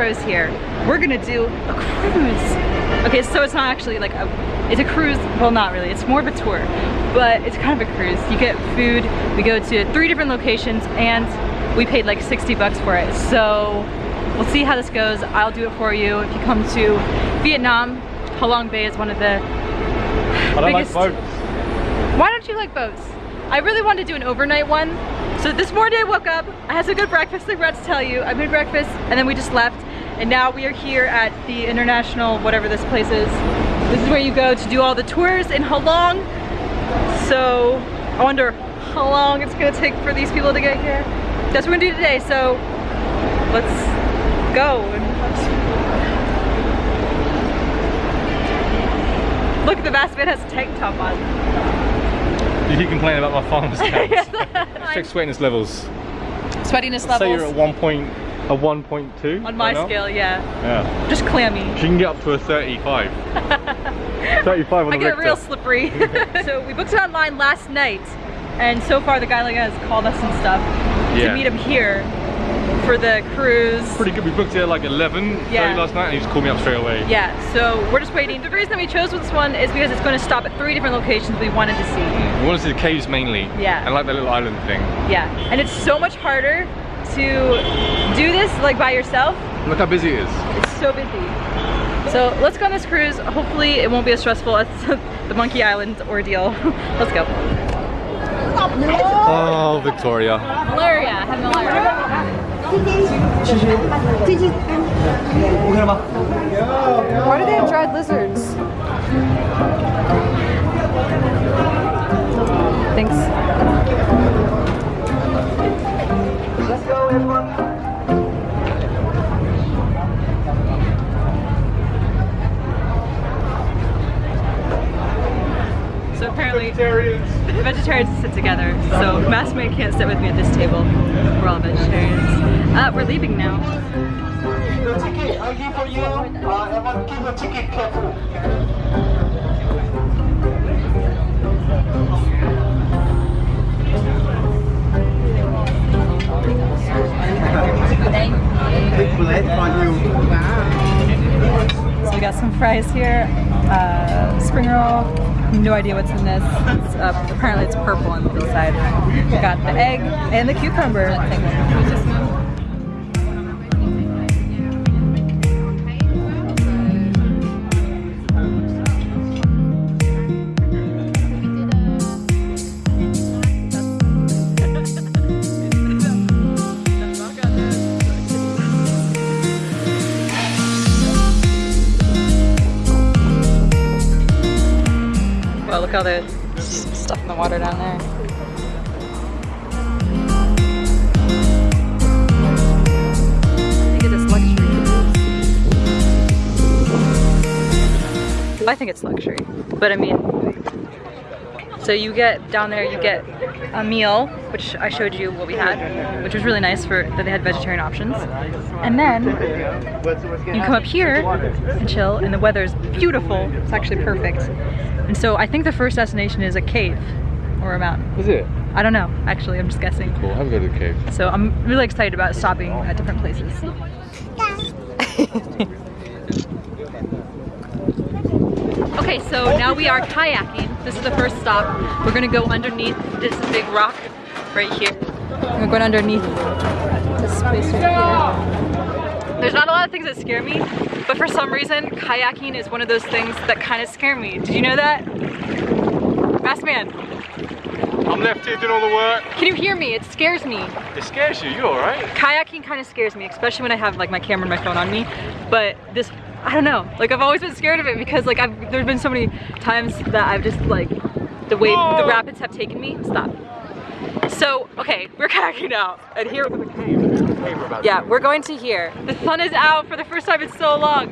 Here. We're gonna do a cruise. Okay, so it's not actually like a, it's a cruise, well not really, it's more of a tour, but it's kind of a cruise. You get food, we go to three different locations and we paid like 60 bucks for it. So we'll see how this goes. I'll do it for you. If you come to Vietnam, Halong Bay is one of the I biggest... like boats. Why don't you like boats? I really wanted to do an overnight one. So this morning I woke up, I had some good breakfast, I forgot to tell you. I made breakfast and then we just left. And now we are here at the international, whatever this place is. This is where you go to do all the tours in Halong. So I wonder how long it's gonna take for these people to get here. That's what we're gonna do today, so let's go. Look, the masked man has a tank top on. You keep complaining about my farm's cats. Check sweatiness levels. Sweatiness levels. Say you're at one point, a 1.2. on my right scale, yeah. Yeah. Just clammy. She can get up to a 35. 35 on I the get Richter. real slippery. so we booked it online last night, and so far the guy like has called us and stuff to meet him here for the cruise. Pretty good. We booked it at like 11 Yeah. last night and he just called me up straight away. Yeah, so we're just waiting. The reason that we chose this one is because it's going to stop at three different locations we wanted to see. We wanted to see the caves mainly. Yeah. And like the little island thing. Yeah, and it's so much harder to do this like by yourself. Look how busy it is. It's so busy. So let's go on this cruise. Hopefully it won't be as stressful as the Monkey Island ordeal. let's go. Oh, Victoria. Malaria, I have malaria. Why do they have dried lizards? Thanks. So apparently vegetarians sit together. So masked man can't sit with me at this table. We're all vegetarians. Uh, we're leaving now. The ticket, I give for you. Uh, everyone keep the ticket careful. So we got some fries here, uh, spring roll. No idea what's in this. It's, uh, apparently it's purple on the inside. Got the egg and the cucumber. Look all the stuff in the water down there. I think it's luxury. I think it's luxury, but I mean, so you get down there, you get a meal, which I showed you what we had, which was really nice for that they had vegetarian options, and then you come up here and chill, and the weather is beautiful. It's actually perfect. And so I think the first destination is a cave or a mountain. Is it? I don't know, actually, I'm just guessing. Cool. Have a go to the cave. So I'm really excited about stopping at different places. okay, so now we are kayaking. This is the first stop. We're gonna go underneath this big rock right here. We're going underneath this right here. There's not a lot of things that scare me, but for some reason, kayaking is one of those things that kind of scare me. Did you know that? Masked man, I'm left here doing all the work. can you hear me? It scares me. It scares you. You alright? kayaking kind of scares me, especially when I have like my camera and my phone on me. But this, I don't know. Like I've always been scared of it because like I've there's been so many times that I've just like the way the rapids have taken me. Stop. So okay, we're kayaking out, and here. We're in the cave. Yeah, we're going to here. The sun is out for the first time in so long.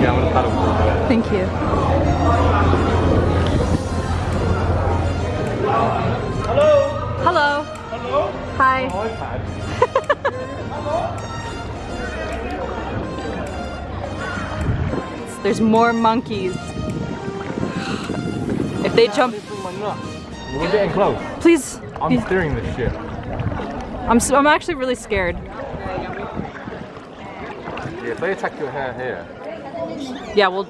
Yeah, I'm gonna paddle for a bit. Thank you. Hello. Hello. Hello. Hi. There's more monkeys. If they jump, We're getting close. please. I'm steering this ship. I'm, so, I'm actually really scared. Yeah, if they attack your hair here. Yeah, well,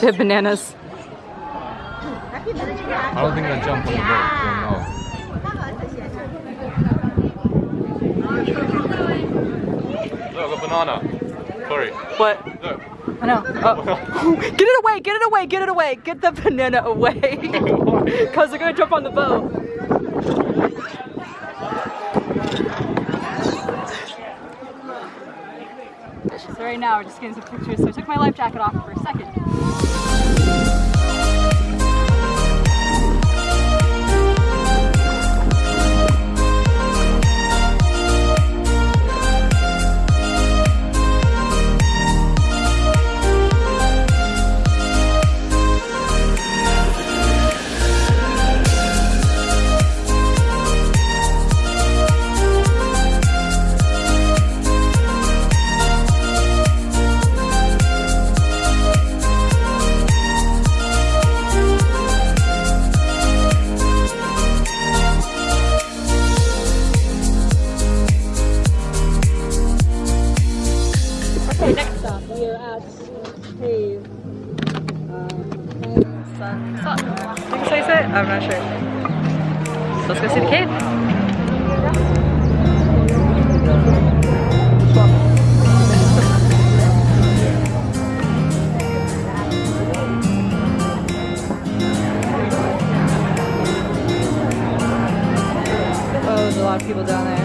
have bananas. I don't think they'll jump on the boat. No. Look, a banana. Sorry. What? Look. I know. Oh. get it away! Get it away! Get it away! Get the banana away! Because they're gonna jump on the boat. So right now we're just getting some pictures. So I took my life jacket off for a second. I'm not sure. So let's go see the cave. Oh, there's a lot of people down there.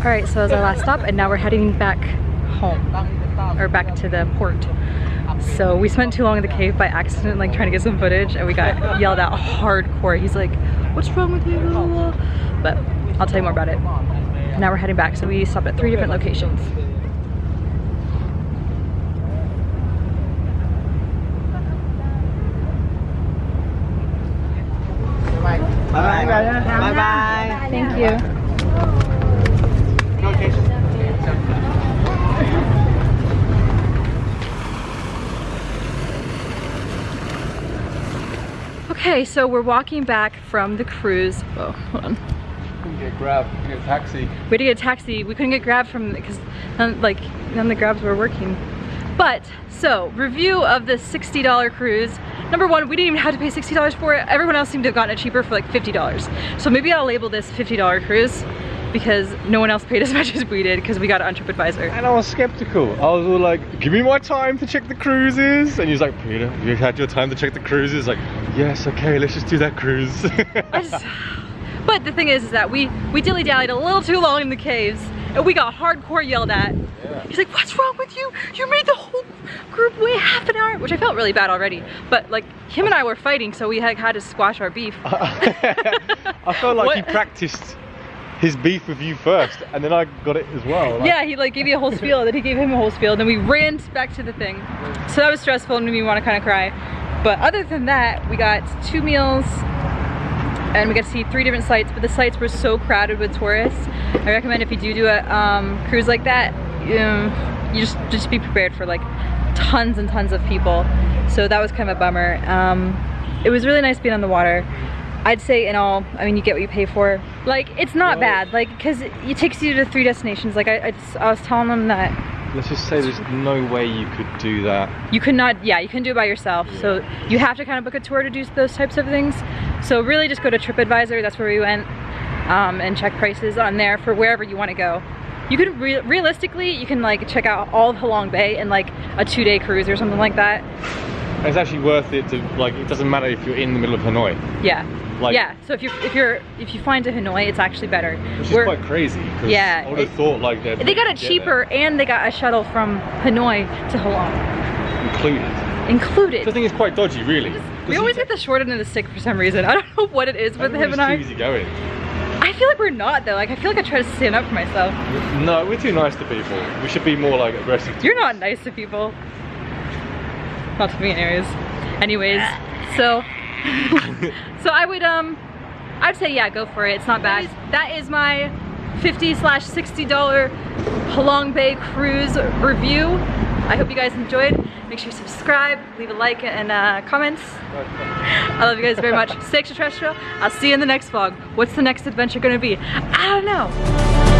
All right, so that was our last stop, and now we're heading back home, or back to the port. So we spent too long in the cave by accident, like trying to get some footage, and we got yelled at hardcore. He's like, "What's wrong with you?" But I'll tell you more about it. Now we're heading back, so we stopped at three different locations. Bye bye. Bye bye. Thank you. Okay, so we're walking back from the cruise. Oh, hold on. We couldn't get grab, get a taxi. We had to get a taxi. We couldn't get grab from because none, like none of the grabs were working. But so review of the $60 cruise. Number one, we didn't even have to pay $60 for it. Everyone else seemed to have gotten it cheaper for like $50. So maybe I'll label this $50 cruise because no one else paid as much as we did because we got it on TripAdvisor. And I was skeptical. I was all like, give me my time to check the cruises. And he's like, Peter, you had your time to check the cruises? Like, yes, okay, let's just do that cruise. Just, but the thing is, is that we we dilly dallied a little too long in the caves, and we got hardcore yelled at. Yeah. He's like, what's wrong with you? You made the whole group wait half an hour, which I felt really bad already. But like him and I were fighting, so we had, had to squash our beef. I felt like he practiced his beef with you first, and then I got it as well. like- Yeah, he like gave me a whole spiel, then he gave him a whole spiel, then we ran back to the thing. So that was stressful and made me want to kind of cry. But other than that, we got two meals and we got to see three different sites, but the sites were so crowded with tourists. I recommend if you do do a um, cruise like that, um, you just just be prepared for like tons and tons of people. So that was kind of a bummer. Um, it was really nice being on the water. I'd say in all, I mean, you get what you pay for. Like, it's not bad, like, because it takes you to three destinations. Like, I, I, just- I was telling them that Let's just say there's no way you could do that. you could not, yeah, you can do it by yourself. So you have to kind of book a tour to do those types of things. So really just go to TripAdvisor, that's where we went, um, and check prices on there for wherever you want to go. You could, re realistically, you can like check out all of Halong Bay in like a two day cruise or something like that. It's actually worth it to like. It doesn't matter if you're in the middle of Hanoi, Yeah. Like- yeah, so if you're if you're if you find to Hanoi, it's actually better. which is We're- quite crazy. Yeah, I would have thought like they'd they got it cheaper and they got a shuttle from Hanoi to Halong included. included. So I think it's quite dodgy, really. We always get the short end of the stick for some reason. I don't know what it is with him and I. Too easy going. I feel like we're not though. Like I feel like I try to stand up for myself. No, we're too nice to people. We should be more like aggressive. You're not nice to people. Not to me anyways. Anyways, so so I would um I'd say yeah, go for it. It's not bad. That is my 50 slash 60 dollar Halong Bay cruise review. I hope you guys enjoyed. Make sure you subscribe, leave a like and uh, comments. I love you guys very much. Stay extraterrestrial. I'll see you in the next vlog. What's the next adventure gonna be? I don't know.